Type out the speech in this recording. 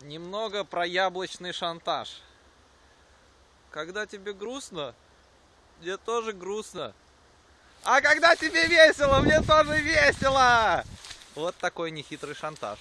Немного про яблочный шантаж. Когда тебе грустно, мне тоже грустно. А когда тебе весело, мне тоже весело! Вот такой нехитрый шантаж.